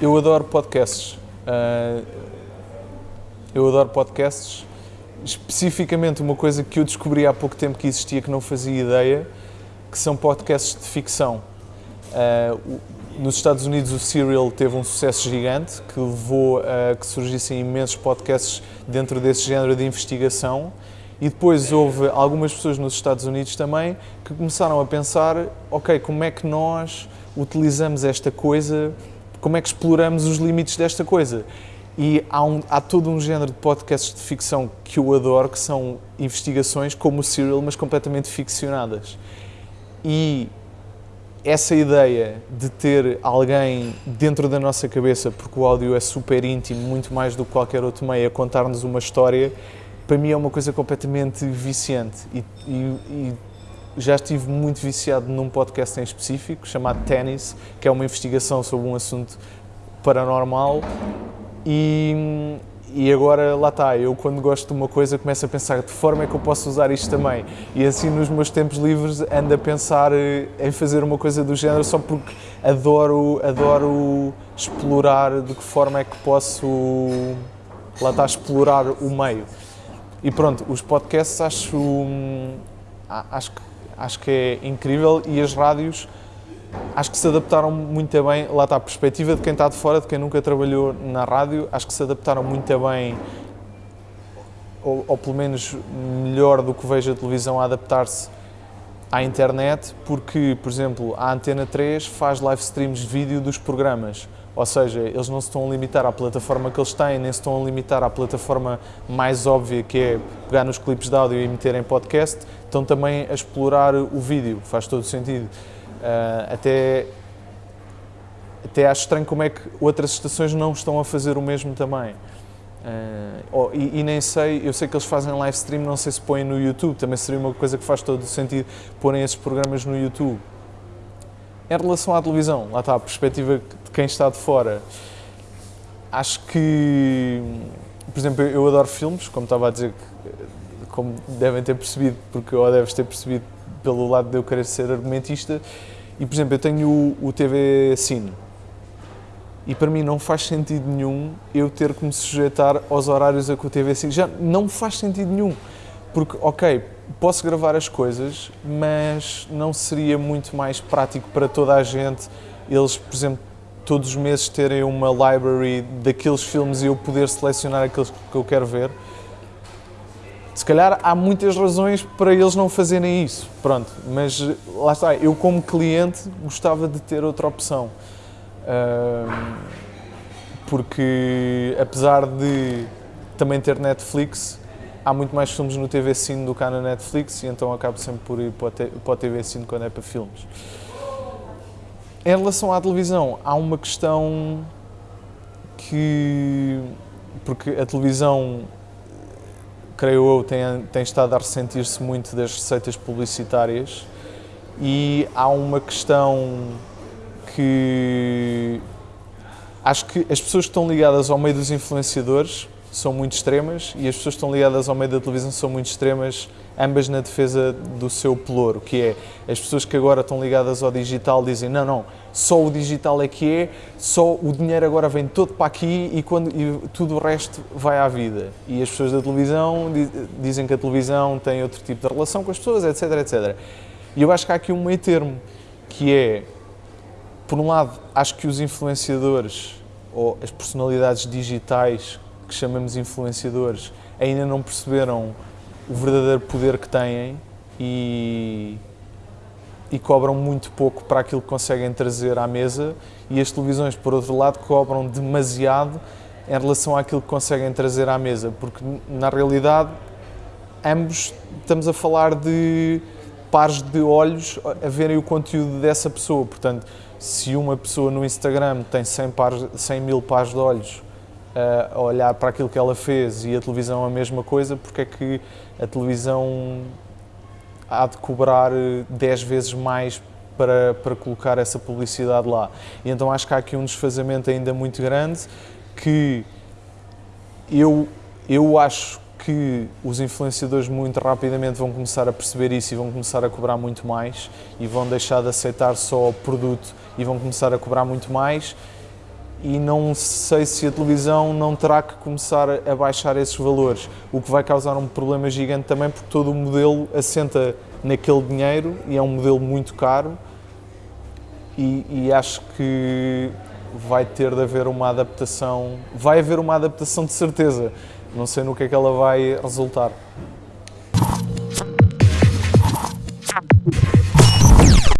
Eu adoro podcasts. Uh, eu adoro podcasts. Especificamente uma coisa que eu descobri há pouco tempo que existia que não fazia ideia, que são podcasts de ficção. Uh, nos Estados Unidos o Serial teve um sucesso gigante que levou a que surgissem imensos podcasts dentro desse género de investigação e depois houve algumas pessoas nos Estados Unidos também que começaram a pensar, ok, como é que nós utilizamos esta coisa, como é que exploramos os limites desta coisa? E há, um, há todo um género de podcasts de ficção que eu adoro, que são investigações como o Serial, mas completamente ficcionadas. E essa ideia de ter alguém dentro da nossa cabeça, porque o áudio é super íntimo, muito mais do que qualquer outro meio, a contar-nos uma história, para mim é uma coisa completamente viciante. E, e, e, já estive muito viciado num podcast em específico, chamado Tennis, que é uma investigação sobre um assunto paranormal e, e agora lá está, eu quando gosto de uma coisa começo a pensar de que forma é que eu posso usar isto também. E assim nos meus tempos livres ando a pensar eh, em fazer uma coisa do género só porque adoro, adoro explorar de que forma é que posso lá está, explorar o meio. E pronto, os podcasts acho, hum, acho, acho que é incrível e as rádios acho que se adaptaram muito bem, lá está a perspectiva de quem está de fora, de quem nunca trabalhou na rádio, acho que se adaptaram muito bem, ou, ou pelo menos melhor do que vejo a televisão a adaptar-se à internet, porque, por exemplo, a Antena 3 faz live streams de vídeo dos programas, ou seja, eles não se estão a limitar à plataforma que eles têm, nem se estão a limitar à plataforma mais óbvia, que é pegar nos clipes de áudio e meter em podcast, estão também a explorar o vídeo, faz todo sentido. Uh, até, até acho estranho como é que outras estações não estão a fazer o mesmo também. Uh, oh, e, e, nem sei, eu sei que eles fazem live stream, não sei se põem no YouTube, também seria uma coisa que faz todo o sentido porem esses programas no YouTube. Em relação à televisão, lá está a perspectiva de quem está de fora. Acho que, por exemplo, eu adoro filmes, como estava a dizer, como devem ter percebido, porque ou deves ter percebido pelo lado de eu querer ser argumentista. E, por exemplo, eu tenho o, o TV Cine. E para mim não faz sentido nenhum eu ter que me sujeitar aos horários a que o TV Cine. Já não faz sentido nenhum. Porque, ok, posso gravar as coisas, mas não seria muito mais prático para toda a gente eles, por exemplo, todos os meses terem uma library daqueles filmes e eu poder selecionar aqueles que eu quero ver? Se calhar há muitas razões para eles não fazerem isso, pronto, mas lá está, eu como cliente gostava de ter outra opção. porque apesar de também ter Netflix, há muito mais filmes no TV Cine do que há na Netflix e então acabo sempre por ir para o TV Cine quando é para filmes. Em relação à televisão, há uma questão que. Porque a televisão creio eu, tem, tem estado a ressentir-se muito das receitas publicitárias e há uma questão que acho que as pessoas que estão ligadas ao meio dos influenciadores são muito extremas e as pessoas que estão ligadas ao meio da televisão são muito extremas, ambas na defesa do seu pelouro, que é as pessoas que agora estão ligadas ao digital dizem não, não, só o digital é que é, só o dinheiro agora vem todo para aqui e, quando, e tudo o resto vai à vida. E as pessoas da televisão dizem que a televisão tem outro tipo de relação com as pessoas, etc, etc. E eu acho que há aqui um meio termo, que é, por um lado, acho que os influenciadores ou as personalidades digitais que chamamos influenciadores ainda não perceberam o verdadeiro poder que têm e e cobram muito pouco para aquilo que conseguem trazer à mesa. E as televisões, por outro lado, cobram demasiado em relação àquilo que conseguem trazer à mesa, porque na realidade ambos estamos a falar de pares de olhos a verem o conteúdo dessa pessoa, portanto, se uma pessoa no Instagram tem 100, pares, 100 mil pares de olhos a olhar para aquilo que ela fez e a televisão a mesma coisa, porque é que a televisão há de cobrar 10 eh, vezes mais para, para colocar essa publicidade lá. E então acho que há aqui um desfazamento ainda muito grande que eu, eu acho que os influenciadores muito rapidamente vão começar a perceber isso e vão começar a cobrar muito mais e vão deixar de aceitar só o produto e vão começar a cobrar muito mais e não sei se a televisão não terá que começar a baixar esses valores, o que vai causar um problema gigante também porque todo o modelo assenta naquele dinheiro e é um modelo muito caro e, e acho que vai ter de haver uma adaptação, vai haver uma adaptação de certeza, não sei no que é que ela vai resultar.